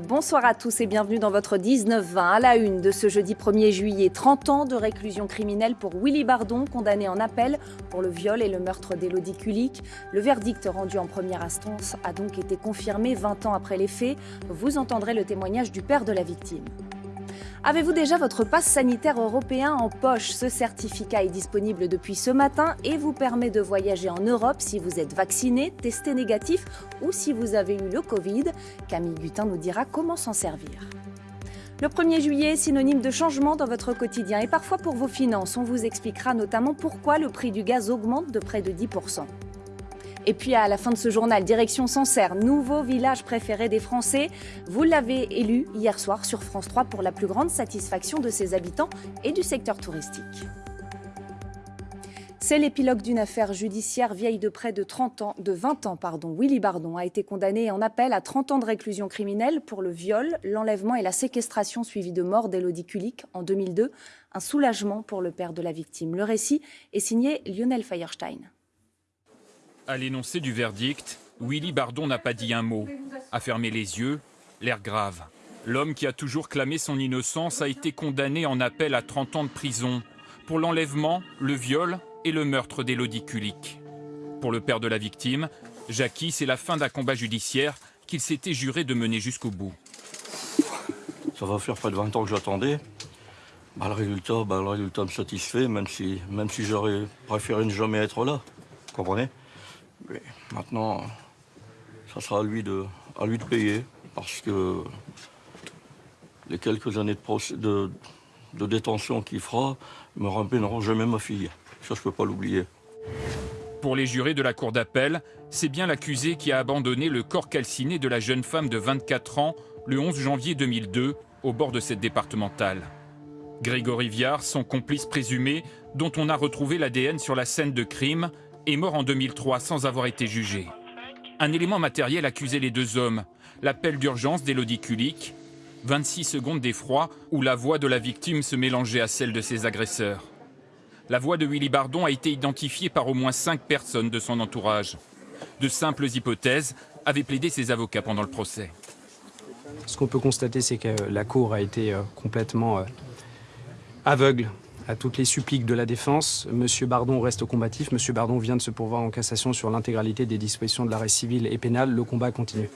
Bonsoir à tous et bienvenue dans votre 19-20 à la une de ce jeudi 1er juillet. 30 ans de réclusion criminelle pour Willy Bardon, condamné en appel pour le viol et le meurtre d'Élodie Kulik. Le verdict rendu en première instance a donc été confirmé 20 ans après les faits. Vous entendrez le témoignage du père de la victime. Avez-vous déjà votre passe sanitaire européen en poche? Ce certificat est disponible depuis ce matin et vous permet de voyager en Europe si vous êtes vacciné, testé négatif ou si vous avez eu le Covid. Camille Gutin nous dira comment s'en servir. Le 1er juillet, synonyme de changement dans votre quotidien et parfois pour vos finances. On vous expliquera notamment pourquoi le prix du gaz augmente de près de 10%. Et puis à la fin de ce journal, direction Sancerre, nouveau village préféré des Français. Vous l'avez élu hier soir sur France 3 pour la plus grande satisfaction de ses habitants et du secteur touristique. C'est l'épilogue d'une affaire judiciaire vieille de près de 30 ans, de 20 ans, pardon. Willy Bardon a été condamné en appel à 30 ans de réclusion criminelle pour le viol, l'enlèvement et la séquestration suivie de mort d'Elodie Kulik en 2002. Un soulagement pour le père de la victime. Le récit est signé Lionel Feierstein. À l'énoncé du verdict, Willy Bardon n'a pas dit un mot, a fermé les yeux, l'air grave. L'homme qui a toujours clamé son innocence a été condamné en appel à 30 ans de prison pour l'enlèvement, le viol et le meurtre d'Élodie Kulik. Pour le père de la victime, Jackie, c'est la fin d'un combat judiciaire qu'il s'était juré de mener jusqu'au bout. Ça va faire près de 20 ans que j'attendais. Bah, le, résultat, bah, le résultat me satisfait, même si, même si j'aurais préféré ne jamais être là. Vous comprenez? Maintenant, ça sera à lui, de, à lui de payer, parce que les quelques années de, de, détention qu'il fera me rappelleront jamais ma fille. Ça, je ne peux pas l'oublier. Pour les jurés de la cour d'appel, c'est bien l'accusé qui a abandonné le corps calciné de la jeune femme de 24 ans le 11 janvier 2002 au bord de cette départementale. Grégory Viard, son complice présumé, dont on a retrouvé l'ADN sur la scène de crime, est mort en 2003 sans avoir été jugé. Un élément matériel accusait les deux hommes, l'appel d'urgence d'Élodie Kulik, 26 secondes d'effroi où la voix de la victime se mélangeait à celle de ses agresseurs. La voix de Willy Bardon a été identifiée par au moins cinq personnes de son entourage. De simples hypothèses avaient plaidé ses avocats pendant le procès. Ce qu'on peut constater, c'est que la Cour a été euh, complètement euh, aveugle à toutes les suppliques de la défense. Monsieur Bardon reste combatif. Monsieur Bardon vient de se pourvoir en cassation sur l'intégralité des dispositions de l'arrêt civil et pénal. Le combat continue.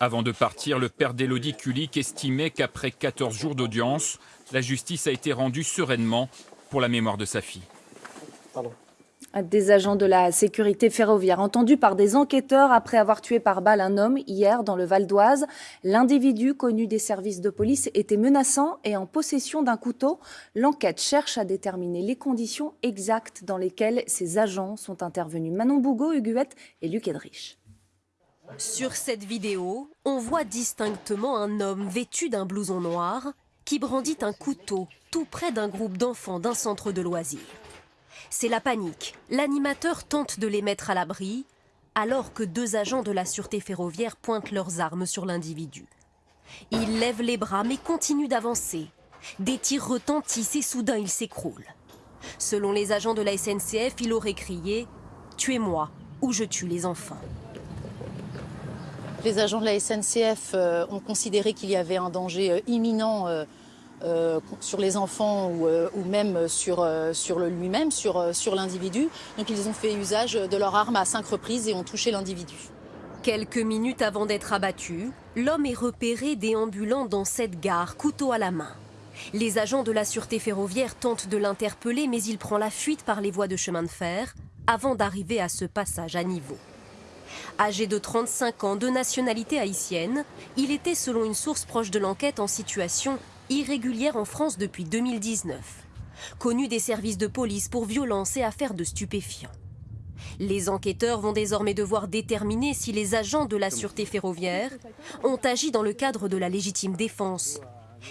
Avant de partir, le père d'Élodie Kulik estimait qu'après 14 jours d'audience, la justice a été rendue sereinement pour la mémoire de sa fille. Pardon. Des agents de la sécurité ferroviaire entendus par des enquêteurs après avoir tué par balle un homme hier dans le Val d'Oise. L'individu connu des services de police était menaçant et en possession d'un couteau. L'enquête cherche à déterminer les conditions exactes dans lesquelles ces agents sont intervenus. Manon Bougot, Huguette et Luc Edrich. Sur cette vidéo, on voit distinctement un homme vêtu d'un blouson noir qui brandit un couteau tout près d'un groupe d'enfants d'un centre de loisirs. C'est la panique. L'animateur tente de les mettre à l'abri, alors que deux agents de la sûreté ferroviaire pointent leurs armes sur l'individu. Il lève les bras mais continue d'avancer. Des tirs retentissent et soudain il s'écroule. Selon les agents de la SNCF, il aurait crié « Tuez-moi ou je tue les enfants ». Les agents de la SNCF euh, ont considéré qu'il y avait un danger euh, imminent euh, sur les enfants ou, euh, même sur, euh, lui-même, sur, sur l'individu. Donc ils ont fait usage de leur arme à cinq reprises et ont touché l'individu. Quelques minutes avant d'être abattu, l'homme est repéré déambulant dans cette gare, couteau à la main. Les agents de la sûreté ferroviaire tentent de l'interpeller, mais il prend la fuite par les voies de chemin de fer avant d'arriver à ce passage à niveau. Âgé de 35 ans, de nationalité haïtienne, il était, selon une source proche de l'enquête, en situation irrégulière en France depuis 2019. Connu des services de police pour violences et affaires de stupéfiants. Les enquêteurs vont désormais devoir déterminer si les agents de la sûreté ferroviaire ont agi dans le cadre de la légitime défense.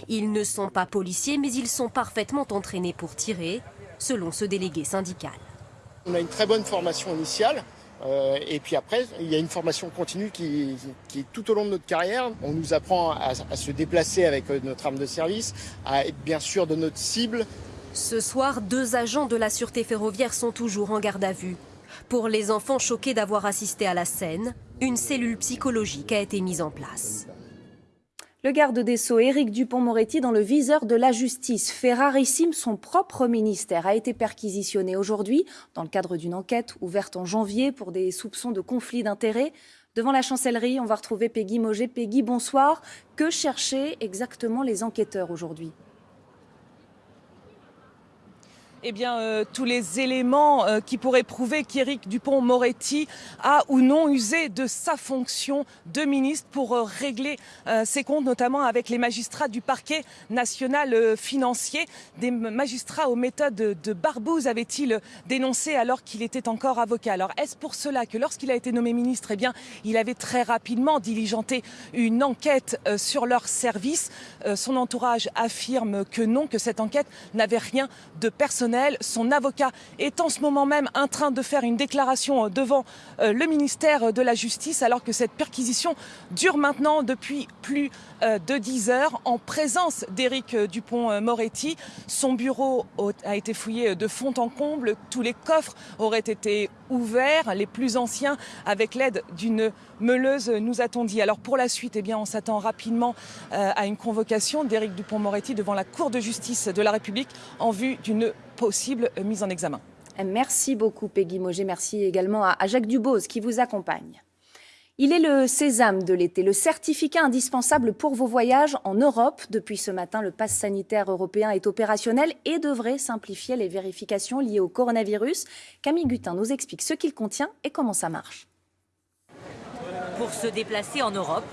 Ils ne sont pas policiers, mais ils sont parfaitement entraînés pour tirer, selon ce délégué syndical. On a une très bonne formation initiale, euh, et puis après, il y a une formation continue qui, est tout au long de notre carrière. On nous apprend à, se déplacer avec euh, notre arme de service, à être bien sûr de notre cible. Ce soir, deux agents de la sûreté ferroviaire sont toujours en garde à vue. Pour les enfants choqués d'avoir assisté à la scène, une cellule psychologique a été mise en place. Le garde des Sceaux, Éric Dupont-Moretti, dans le viseur de la justice. Fait rarissime, son propre ministère a été perquisitionné aujourd'hui dans le cadre d'une enquête ouverte en janvier pour des soupçons de conflit d'intérêts. Devant la chancellerie, on va retrouver Peggy Moget. Peggy, bonsoir. Que cherchaient exactement les enquêteurs aujourd'hui? Eh bien, euh, tous les éléments euh, qui pourraient prouver qu'Éric Dupont-Moretti a ou non usé de sa fonction de ministre pour euh, régler ses comptes, notamment avec les magistrats du parquet national financier. Des magistrats aux méthodes de barbouze avait-il dénoncé alors qu'il était encore avocat. Alors, est-ce pour cela que lorsqu'il a été nommé ministre, eh bien, il avait très rapidement diligenté une enquête sur leur service? Son entourage affirme que non, que cette enquête n'avait rien de personnel son avocat est en ce moment même en train de faire une déclaration euh, devant euh, le ministère de la Justice alors que cette perquisition dure maintenant depuis plus euh, de 10 heures en présence d'Éric Dupont-Moretti. Son bureau a été fouillé de fond en comble. Tous les coffres auraient été ouverts, les plus anciens, avec l'aide d'une meuleuse, nous a-t-on dit. Alors pour la suite, eh bien, on s'attend rapidement à une convocation d'Éric Dupont-Moretti devant la Cour de justice de la République en vue d'une possible mise en examen. Merci beaucoup Peggy Moget. Merci également à Jacques Dubose qui vous accompagne. Il est le sésame de l'été, le certificat indispensable pour vos voyages en Europe. Depuis ce matin, le pass sanitaire européen est opérationnel et devrait simplifier les vérifications liées au coronavirus. Camille Gutin nous explique ce qu'il contient et comment ça marche. Pour se déplacer en Europe,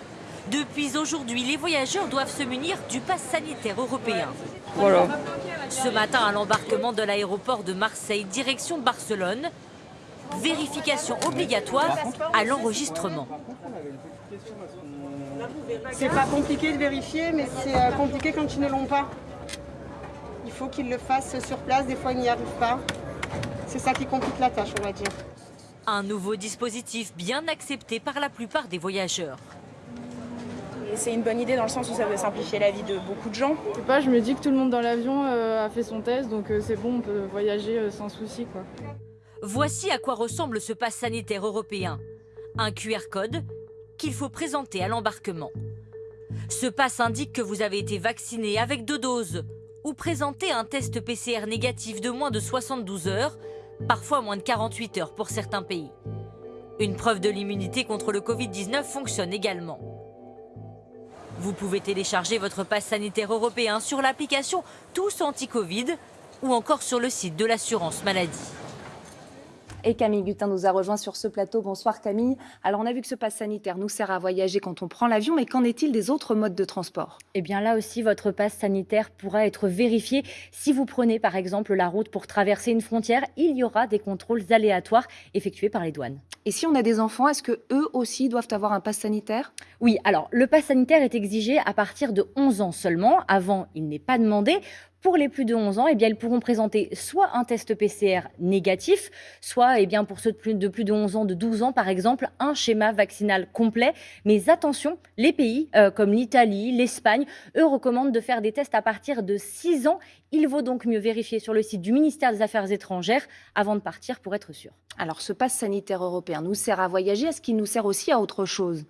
depuis aujourd'hui, les voyageurs doivent se munir du pass sanitaire européen. Voilà. Ce matin, à l'embarquement de l'aéroport de Marseille, direction Barcelone, vérification obligatoire à l'enregistrement. C'est pas compliqué de vérifier, mais c'est euh, compliqué quand ils ne l'ont pas. Il faut qu'ils le fassent sur place, des fois ils n'y arrivent pas. C'est ça qui complique la tâche, on va dire. Un nouveau dispositif bien accepté par la plupart des voyageurs c'est une bonne idée dans le sens où ça veut simplifier la vie de beaucoup de gens. Je sais pas, je me dis que tout le monde dans l'avion euh, a fait son test, donc euh, c'est bon, on peut voyager euh, sans souci. Quoi. Voici à quoi ressemble ce pass sanitaire européen. Un QR code qu'il faut présenter à l'embarquement. Ce pass indique que vous avez été vacciné avec deux doses ou présenter un test PCR négatif de moins de 72 heures, parfois moins de 48 heures pour certains pays. Une preuve de l'immunité contre le Covid-19 fonctionne également. Vous pouvez télécharger votre passe sanitaire européen sur l'application Tous Anti-Covid ou encore sur le site de l'assurance maladie. Et Camille Gutin nous a rejoint sur ce plateau. Bonsoir Camille. Alors on a vu que ce passe sanitaire nous sert à voyager quand on prend l'avion, mais qu'en est-il des autres modes de transport? Eh bien là aussi, votre passe sanitaire pourra être vérifié. Si vous prenez par exemple la route pour traverser une frontière, il y aura des contrôles aléatoires effectués par les douanes. Et si on a des enfants, est-ce que eux aussi doivent avoir un pass sanitaire? Oui, alors le pass sanitaire est exigé à partir de 11 ans seulement. Avant, il n'est pas demandé. Pour les plus de 11 ans, eh bien, ils pourront présenter soit un test PCR négatif, soit eh bien, pour ceux de plus, de plus de 11 ans, de 12 ans par exemple, un schéma vaccinal complet. Mais attention, les pays euh, comme l'Italie, l'Espagne, eux recommandent de faire des tests à partir de 6 ans. Il vaut donc mieux vérifier sur le site du ministère des Affaires étrangères avant de partir pour être sûr. Alors ce pass sanitaire européen nous sert à voyager, est-ce qu'il nous sert aussi à autre chose?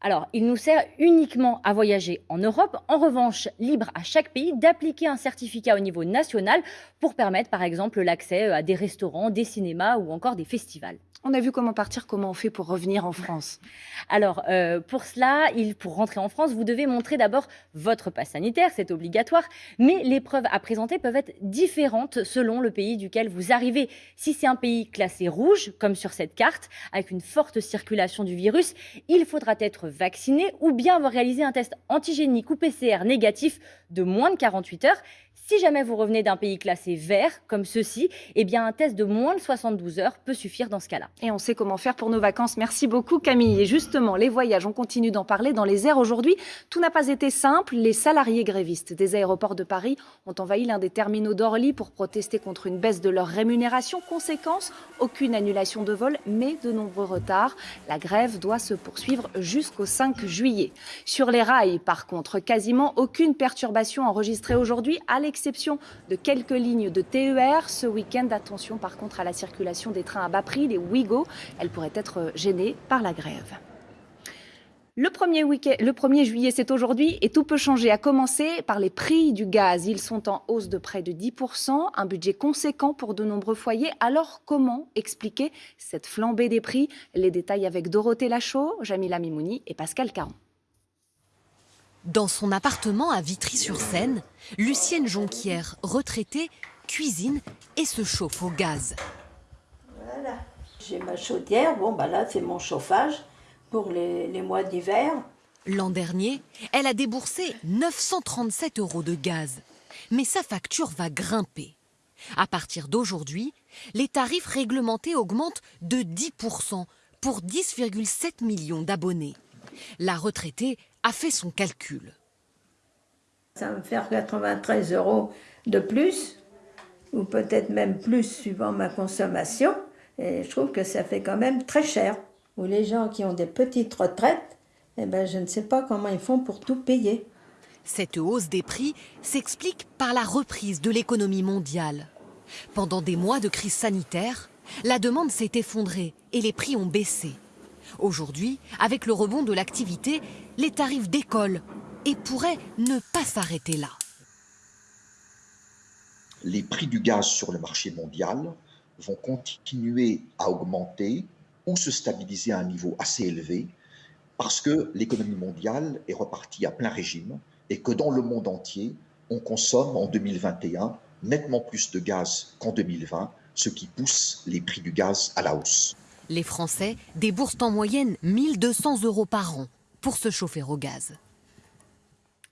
Alors, il nous sert uniquement à voyager en Europe. En revanche, libre à chaque pays d'appliquer un certificat au niveau national pour permettre, par exemple, l'accès à des restaurants, des cinémas ou encore des festivals. On a vu comment partir, comment on fait pour revenir en France. Alors, euh, pour cela, il, pour rentrer en France, vous devez montrer d'abord votre passe sanitaire, c'est obligatoire, mais les preuves à présenter peuvent être différentes selon le pays duquel vous arrivez. Si c'est un pays classé rouge, comme sur cette carte, avec une forte circulation du virus, il faudra être vacciné ou bien avoir réalisé un test antigénique ou PCR négatif de moins de 48 heures. Si jamais vous revenez d'un pays classé vert, comme ceci, eh bien un test de moins de 72 heures peut suffire dans ce cas-là. Et on sait comment faire pour nos vacances. Merci beaucoup Camille. Et justement, les voyages, on continue d'en parler dans les airs aujourd'hui. Tout n'a pas été simple. Les salariés grévistes des aéroports de Paris ont envahi l'un des terminaux d'Orly pour protester contre une baisse de leur rémunération. Conséquence, aucune annulation de vol, mais de nombreux retards. La grève doit se poursuivre jusqu'au 5 juillet. Sur les rails, par contre, quasiment aucune perturbation enregistrée aujourd'hui exception de quelques lignes de TER. Ce week-end, attention par contre à la circulation des trains à bas prix, les Ouigo. Elle pourrait être gênée par la grève. Le 1er, le 1er juillet, c'est aujourd'hui et tout peut changer, à commencer par les prix du gaz. Ils sont en hausse de près de 10%, un budget conséquent pour de nombreux foyers. Alors comment expliquer cette flambée des prix? Les détails avec Dorothée Lachaud, Jamila Mimouni et Pascal Caron. Dans son appartement à Vitry-sur-Seine, Lucienne Jonquière, retraitée, cuisine et se chauffe au gaz. Voilà, j'ai ma chaudière, bon bah là c'est mon chauffage pour les, mois d'hiver. L'an dernier, elle a déboursé 937 euros de gaz. Mais sa facture va grimper. À partir d'aujourd'hui, les tarifs réglementés augmentent de 10% pour 10,7 millions d'abonnés. La retraitée a fait son calcul. Ça va me faire 93 euros de plus, ou peut-être même plus suivant ma consommation. Et je trouve que ça fait quand même très cher ou les gens qui ont des petites retraites, eh ben, je ne sais pas comment ils font pour tout payer. Cette hausse des prix s'explique par la reprise de l'économie mondiale. Pendant des mois de crise sanitaire, la demande s'est effondrée et les prix ont baissé. Aujourd'hui, avec le rebond de l'activité, les tarifs décollent et pourraient ne pas s'arrêter là. Les prix du gaz sur le marché mondial vont continuer à augmenter ou se stabiliser à un niveau assez élevé parce que l'économie mondiale est repartie à plein régime et que dans le monde entier, on consomme en 2021 nettement plus de gaz qu'en 2020, ce qui pousse les prix du gaz à la hausse. Les Français déboursent en moyenne 1200 euros par an pour se chauffer au gaz.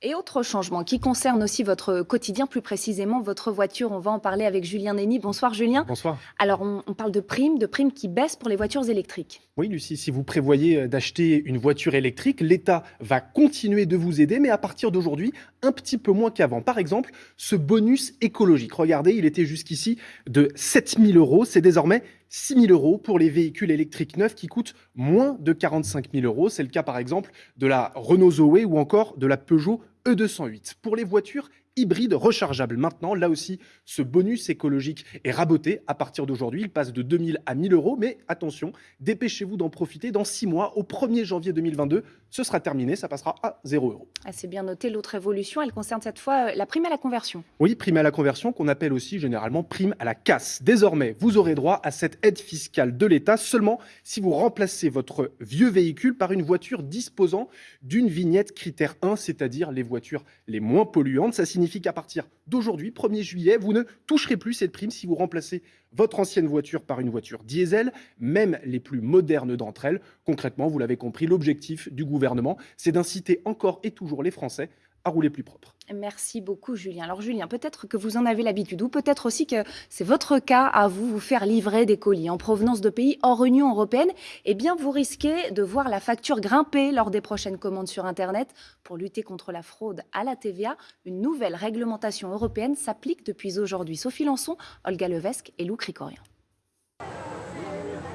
Et autre changement qui concerne aussi votre quotidien, plus précisément votre voiture. On va en parler avec Julien Nény. Bonsoir Julien. Bonsoir. Alors on, parle de primes, de primes qui baissent pour les voitures électriques. Oui Lucie, si vous prévoyez euh, d'acheter une voiture électrique, l'État va continuer de vous aider, mais à partir d'aujourd'hui, un petit peu moins qu'avant. Par exemple, ce bonus écologique. Regardez, il était jusqu'ici de 7000 euros. C'est désormais 6 000 euros pour les véhicules électriques neufs qui coûtent moins de 45 000 euros. C'est le cas par exemple de la Renault Zoé ou encore de la Peugeot E208. Pour les voitures hybride rechargeable. Maintenant, là aussi, ce bonus écologique est raboté à partir d'aujourd'hui. Il passe de 2000 à 1000 euros. Mais attention, dépêchez-vous d'en profiter. Dans six mois, au 1er janvier 2022, ce sera terminé. Ça passera à 0 euros. Ah, c'est bien noté. L'autre évolution, elle concerne cette fois euh, la prime à la conversion. Oui, prime à la conversion qu'on appelle aussi généralement prime à la casse. Désormais, vous aurez droit à cette aide fiscale de l'État seulement si vous remplacez votre vieux véhicule par une voiture disposant d'une vignette critère 1, c'est-à-dire les voitures les moins polluantes. Ça signifie signifie qu'à partir d'aujourd'hui, 1er juillet, vous ne toucherez plus cette prime si vous remplacez votre ancienne voiture par une voiture diesel, même les plus modernes d'entre elles. Concrètement, vous l'avez compris, l'objectif du gouvernement, c'est d'inciter encore et toujours les Français à rouler plus propre. Merci beaucoup, Julien. Alors, Julien, peut-être que vous en avez l'habitude, ou peut-être aussi que c'est votre cas à vous, vous faire livrer des colis en provenance de pays hors Union européenne. Eh bien, vous risquez de voir la facture grimper lors des prochaines commandes sur Internet. Pour lutter contre la fraude à la TVA, une nouvelle réglementation européenne s'applique depuis aujourd'hui. Sophie Lançon, Olga Levesque et Lou Cricorian.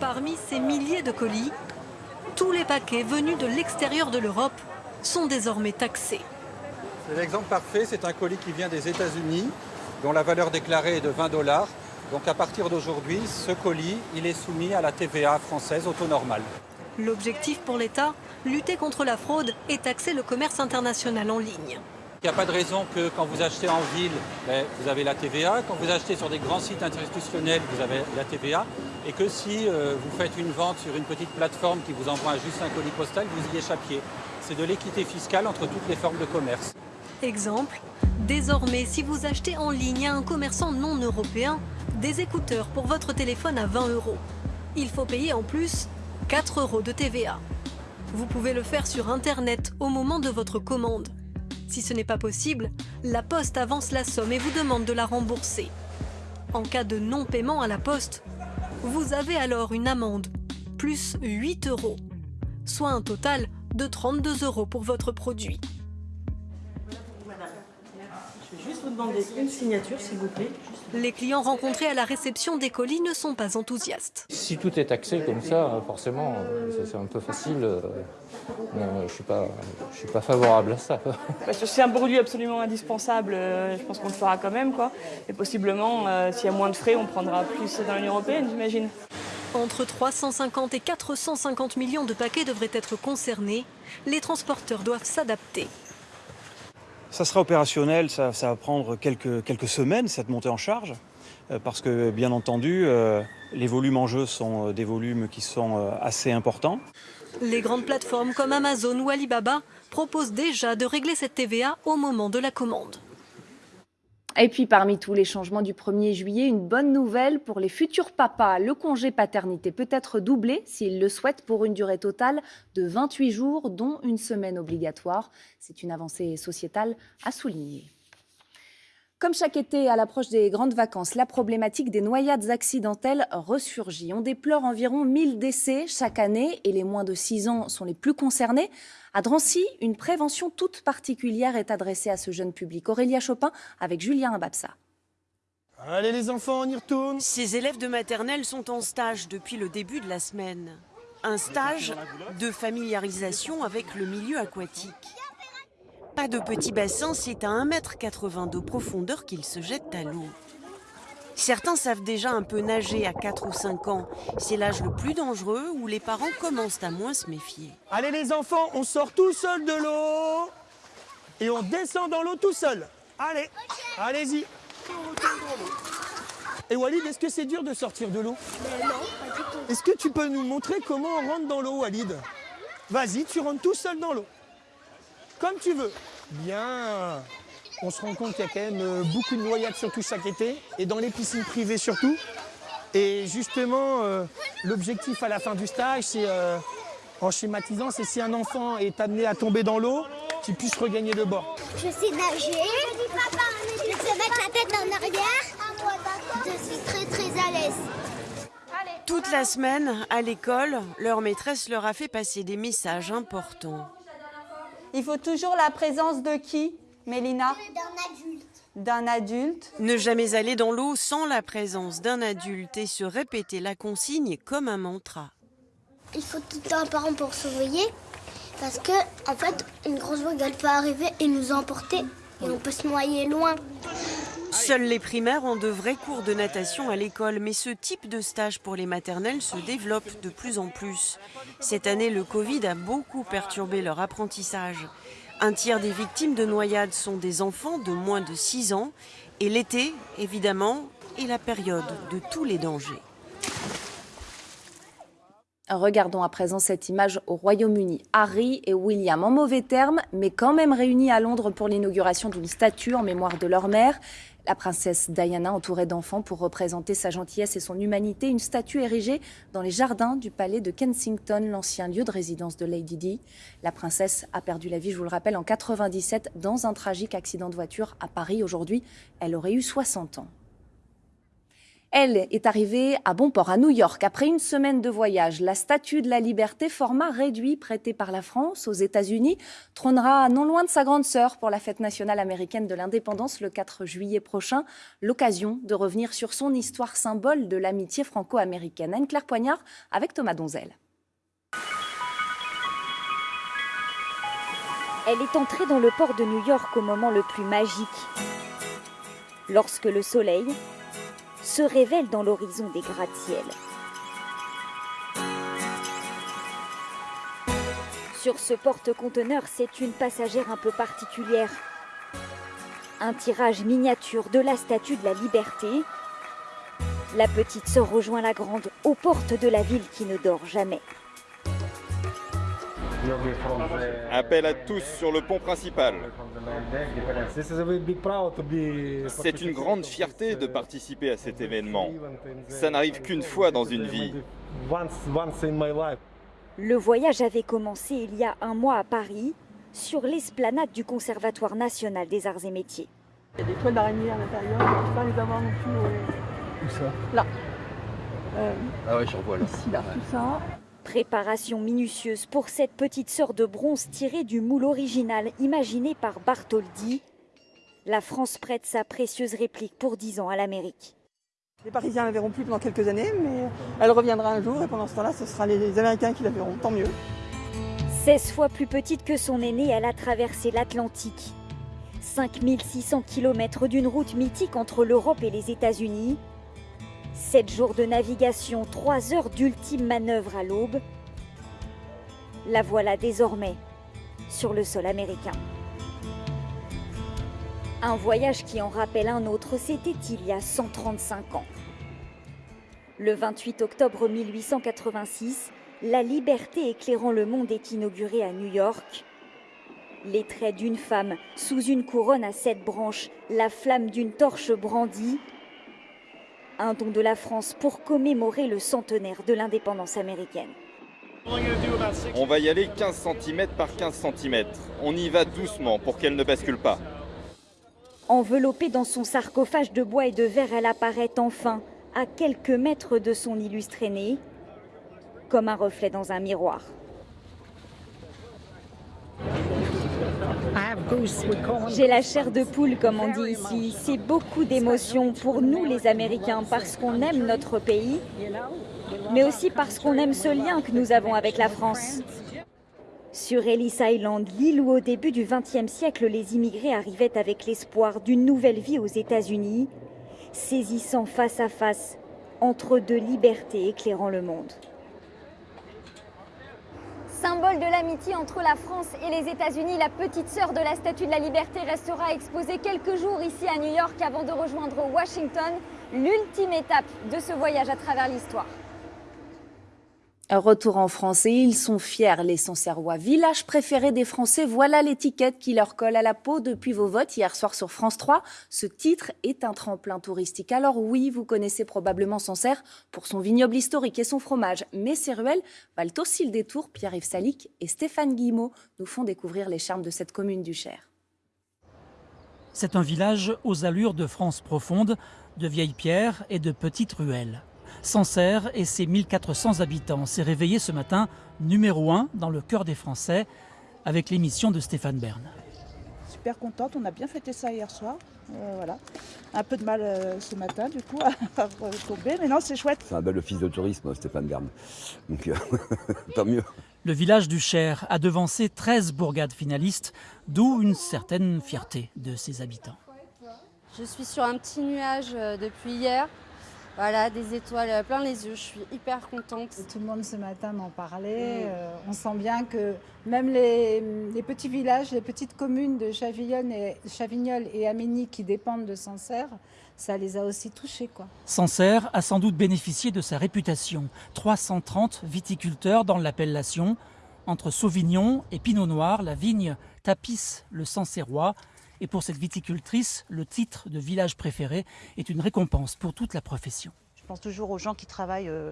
Parmi ces milliers de colis, tous les paquets venus de l'extérieur de l'Europe sont désormais taxés. L'exemple parfait, c'est un colis qui vient des États-Unis, dont la valeur déclarée est de 20 dollars. Donc à partir d'aujourd'hui, ce colis, il est soumis à la TVA française au taux normal. L'objectif pour l'État, lutter contre la fraude et taxer le commerce international en ligne. Il n'y a pas de raison que quand vous achetez en ville, ben, vous avez la TVA, quand vous achetez sur des grands sites institutionnels, vous avez la TVA, et que si euh, vous faites une vente sur une petite plateforme qui vous envoie juste un colis postal, vous y échappiez. C'est de l'équité fiscale entre toutes les formes de commerce. Exemple, désormais, si vous achetez en ligne à un commerçant non européen des écouteurs pour votre téléphone à 20 euros, il faut payer en plus 4 euros de TVA. Vous pouvez le faire sur Internet au moment de votre commande. Si ce n'est pas possible, la Poste avance la somme et vous demande de la rembourser. En cas de non-paiement à la Poste, vous avez alors une amende, plus 8 euros, soit un total de 32 euros pour votre produit. Vous demander une signature, s'il vous plaît. Les clients rencontrés à la réception des colis ne sont pas enthousiastes. Si tout est taxé comme ça, forcément, c'est un peu facile. Euh, je ne suis, pas, je suis pas favorable à ça. C'est un produit absolument indispensable, euh, je pense qu'on le fera quand même. Quoi. Et possiblement, euh, s'il y a moins de frais, on prendra plus dans l'Union européenne, j'imagine. Entre 350 et 450 millions de paquets devraient être concernés. Les transporteurs doivent s'adapter. Ça sera opérationnel, ça, va prendre quelques, quelques semaines, cette montée en charge, euh, parce que bien entendu, euh, les volumes en jeu sont euh, des volumes qui sont assez importants. Les grandes plateformes comme Amazon ou Alibaba proposent déjà de régler cette TVA au moment de la commande. Et puis parmi tous les changements du 1er juillet, une bonne nouvelle pour les futurs papas. Le congé paternité peut être doublé s'ils le souhaitent pour une durée totale de 28 jours, dont une semaine obligatoire. C'est une avancée sociétale à souligner. Comme chaque été, à l'approche des grandes vacances, la problématique des noyades accidentelles ressurgit. On déplore environ 1000 décès chaque année et les moins de 6 ans sont les plus concernés. À Drancy, une prévention toute particulière est adressée à ce jeune public. Aurélia Chopin avec Julien Ababsa. Allez les enfants, on y retourne Ces élèves de maternelle sont en stage depuis le début de la semaine. Un stage de familiarisation avec le milieu aquatique. Pas de petit bassin, c'est à 1m80 de profondeur qu'ils se jettent à l'eau. Certains savent déjà un peu nager à 4 ou 5 ans. C'est l'âge le plus dangereux où les parents commencent à moins se méfier. Allez les enfants, on sort tout seul de l'eau et on descend dans l'eau tout seul. Allez, allez-y. Et Walid, est-ce que c'est dur de sortir de l'eau? Non, Est-ce que tu peux nous montrer comment on rentre dans l'eau, Walid? Vas-y, tu rentres tout seul dans l'eau. Comme tu veux. Bien. On se rend compte qu'il y a quand même euh, beaucoup de noyades, surtout chaque été, et dans les piscines privées surtout. Et justement, euh, l'objectif à la fin du stage, c'est, euh, en schématisant, c'est si un enfant est amené à tomber dans l'eau, qu'il puisse regagner le bord. Je sais nager. Je sais mettre la tête en arrière. Je suis très très à l'aise. Toute la semaine, à l'école, leur maîtresse leur a fait passer des messages importants. Il faut toujours la présence de qui, Mélina? D'un adulte. D'un adulte. Ne jamais aller dans l'eau sans la présence d'un adulte et se répéter la consigne comme un mantra. Il faut tout le temps un parent pour surveiller. Parce que, en fait, une grosse vague, elle peut arriver et nous emporter. Et on peut se noyer loin. Seuls les primaires ont de vrais cours de natation à l'école, mais ce type de stage pour les maternelles se développe de plus en plus. Cette année, le Covid a beaucoup perturbé leur apprentissage. Un tiers des victimes de noyades sont des enfants de moins de 6 ans, et l'été, évidemment, est la période de tous les dangers. Regardons à présent cette image au Royaume-Uni. Harry et William, en mauvais termes, mais quand même réunis à Londres pour l'inauguration d'une statue en mémoire de leur mère. La princesse Diana, entourée d'enfants pour représenter sa gentillesse et son humanité, une statue érigée dans les jardins du palais de Kensington, l'ancien lieu de résidence de Lady Di. La princesse a perdu la vie, je vous le rappelle, en 97 dans un tragique accident de voiture à Paris. Aujourd'hui, elle aurait eu 60 ans. Elle est arrivée à bon port, à New York, après une semaine de voyage. La Statue de la Liberté, format réduit prêté par la France aux États-Unis, trônera non loin de sa grande sœur pour la fête nationale américaine de l'indépendance le 4 juillet prochain. L'occasion de revenir sur son histoire symbole de l'amitié franco-américaine. Anne-Claire Poignard avec Thomas Donzel. Elle est entrée dans le port de New York au moment le plus magique. Lorsque le soleil, se révèle dans l'horizon des gratte-ciels. Sur ce porte-conteneur, c'est une passagère un peu particulière. Un tirage miniature de la Statue de la Liberté. La petite sœur rejoint la grande aux portes de la ville qui ne dort jamais. Appel à tous sur le pont principal. C'est une grande fierté de participer à cet événement. Ça n'arrive qu'une fois dans une vie. Le voyage avait commencé il y a un mois à Paris, sur l'esplanade du Conservatoire national des arts et métiers. Il y a des toiles d'araignée à l'intérieur, on ne peut pas les avoir non plus. Où ça? Là. Euh, ah ouais, j'en vois là. Ici, là, Ouais. tout ça. Préparation minutieuse pour cette petite sœur de bronze tirée du moule original imaginé par Bartholdi. La France prête sa précieuse réplique pour 10 ans à l'Amérique. Les Parisiens ne la verront plus pendant quelques années, mais elle reviendra un jour et pendant ce temps-là, ce sera les Américains qui la verront, tant mieux. 16 fois plus petite que son aînée, elle a traversé l'Atlantique. 5600 km d'une route mythique entre l'Europe et les États-Unis. Sept jours de navigation, trois heures d'ultime manœuvre à l'aube. La voilà désormais sur le sol américain. Un voyage qui en rappelle un autre, c'était il y a 135 ans. Le 28 octobre 1886, la liberté éclairant le monde est inaugurée à New York. Les traits d'une femme sous une couronne à sept branches, la flamme d'une torche brandie. Un don de la France pour commémorer le centenaire de l'indépendance américaine. On va y aller 15 cm par 15 cm. On y va doucement pour qu'elle ne bascule pas. Enveloppée dans son sarcophage de bois et de verre, elle apparaît enfin à quelques mètres de son illustre aîné, comme un reflet dans un miroir. J'ai la chair de poule, comme on dit ici. C'est beaucoup d'émotions pour nous, les Américains, parce qu'on aime notre pays, mais aussi parce qu'on aime ce lien que nous avons avec la France. Sur Ellis Island, l'île où au début du XXe siècle les immigrés arrivaient avec l'espoir d'une nouvelle vie aux États-Unis, saisissant face à face entre deux libertés éclairant le monde. Symbole de l'amitié entre la France et les États-Unis, la petite sœur de la Statue de la Liberté restera exposée quelques jours ici à New York avant de rejoindre Washington, l'ultime étape de ce voyage à travers l'histoire. Retour en France et ils sont fiers, les Sancerrois. Village préféré des Français, voilà l'étiquette qui leur colle à la peau depuis vos votes hier soir sur France 3. Ce titre est un tremplin touristique. Alors oui, vous connaissez probablement Sancerre pour son vignoble historique et son fromage, mais ces ruelles valent aussi le détour. Pierre-Yves Salic et Stéphane Guillemot nous font découvrir les charmes de cette commune du Cher. C'est un village aux allures de France profonde, de vieilles pierres et de petites ruelles. Sancerre et ses 1400 habitants s'est réveillé ce matin numéro 1 dans le cœur des Français avec l'émission de Stéphane Bern. Super contente, on a bien fêté ça hier soir. Euh, voilà. Un peu de mal euh, ce matin du coup à retomber, mais non c'est chouette. C'est un bel office de tourisme Stéphane Bern, donc euh, tant mieux. Le village du Cher a devancé 13 bourgades finalistes, d'où une certaine fierté de ses habitants. Je suis sur un petit nuage depuis hier. Voilà, des étoiles plein les yeux, je suis hyper contente. Tout le monde ce matin m'en parlait. Euh, on sent bien que même les, petits villages, les petites communes de Chavignol et, Chavignol et Aménie qui dépendent de Sancerre, ça les a aussi touchés. Quoi. Sancerre a sans doute bénéficié de sa réputation. 330 viticulteurs dans l'appellation. Entre Sauvignon et Pinot Noir, la vigne tapisse le Sancerrois et pour cette viticultrice, le titre de village préféré est une récompense pour toute la profession. Je pense toujours aux gens qui travaillent euh,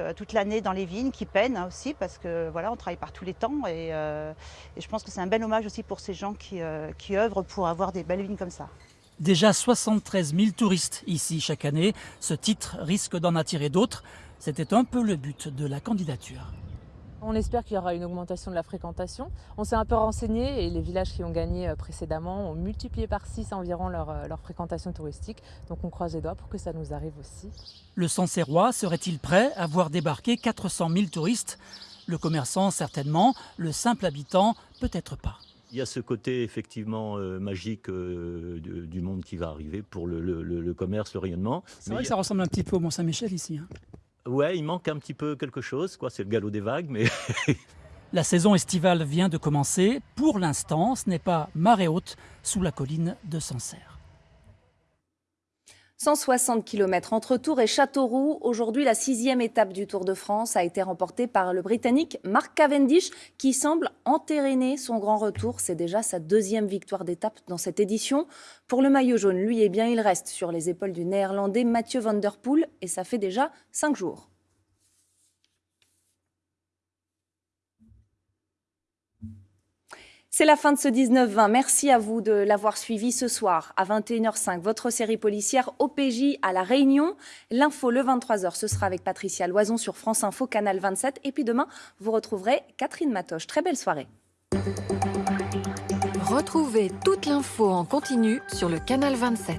euh, toute, l'année dans les vignes, qui peinent aussi, parce que voilà, on travaille par tous les temps. Et, euh, je pense que c'est un bel hommage aussi pour ces gens qui, qui œuvrent pour avoir des belles vignes comme ça. Déjà 73 000 touristes ici chaque année. Ce titre risque d'en attirer d'autres. C'était un peu le but de la candidature. On espère qu'il y aura une augmentation de la fréquentation. On s'est un peu renseigné et les villages qui ont gagné euh, précédemment ont multiplié par 6 environ euh, leur, fréquentation touristique. Donc on croise les doigts pour que ça nous arrive aussi. Le Sancerrois serait-il prêt à voir débarquer 400 000 touristes? Le commerçant certainement, le simple habitant peut-être pas. Il y a ce côté effectivement euh, magique du monde qui va arriver pour le, commerce, le rayonnement. C'est vrai que ça ressemble un petit peu au Mont-Saint-Michel ici. Hein. Ouais, il manque un petit peu quelque chose, quoi. C'est le galop des vagues, mais. la saison estivale vient de commencer. Pour l'instant, ce n'est pas marée haute sous la colline de Sancerre. 160 km entre Tours et Châteauroux. Aujourd'hui, la sixième étape du Tour de France a été remportée par le Britannique Mark Cavendish, qui semble entériner son grand retour. C'est déjà sa deuxième victoire d'étape dans cette édition. Pour le maillot jaune, lui, eh bien, il reste sur les épaules du Néerlandais Mathieu Van Der Poel, et ça fait déjà cinq jours. C'est la fin de ce 19-20. Merci à vous de l'avoir suivi ce soir à 21h05. Votre série policière OPJ à La Réunion. L'info le 23h, ce sera avec Patricia Loison sur France Info, Canal 27. Et puis demain, vous retrouverez Catherine Matoche. Très belle soirée. Retrouvez toute l'info en continu sur le Canal 27.